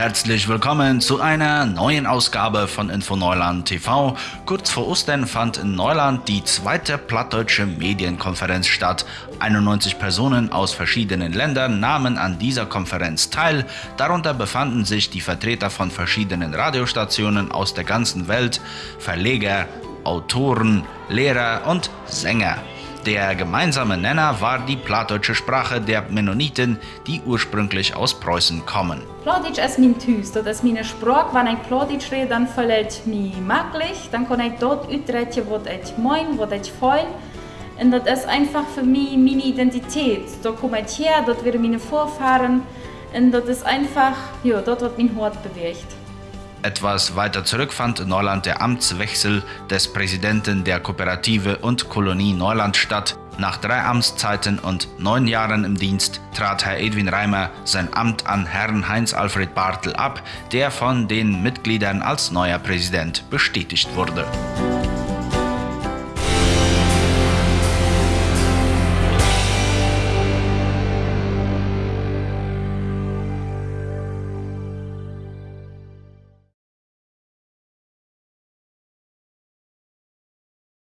Herzlich willkommen zu einer neuen Ausgabe von Info Neuland TV. Kurz vor Ostern fand in Neuland die zweite plattdeutsche Medienkonferenz statt. 91 Personen aus verschiedenen Ländern nahmen an dieser Konferenz teil. Darunter befanden sich die Vertreter von verschiedenen Radiostationen aus der ganzen Welt, Verleger, Autoren, Lehrer und Sänger. Der gemeinsame Nenner war die plattdeutsche Sprache der Mennoniten, die ursprünglich aus Preußen kommen. Plattdeutsch ist mein Hus, das ist meine Sprache. Wenn ich Plattdeutsch rede, dann fällt mir möglich. Dann kann ich dort ausdrücken, was ich meine, was ich fühle. Und das ist einfach für mich meine Identität. Da komme ich her, dort werden meine Vorfahren. Und das ist einfach, ja, dort wird mein Hort bewegt. Etwas weiter zurück fand in Neuland der Amtswechsel des Präsidenten der Kooperative und Kolonie Neuland statt. Nach drei Amtszeiten und neun Jahren im Dienst trat Herr Edwin Reimer sein Amt an Herrn Heinz-Alfred Bartel ab, der von den Mitgliedern als neuer Präsident bestätigt wurde.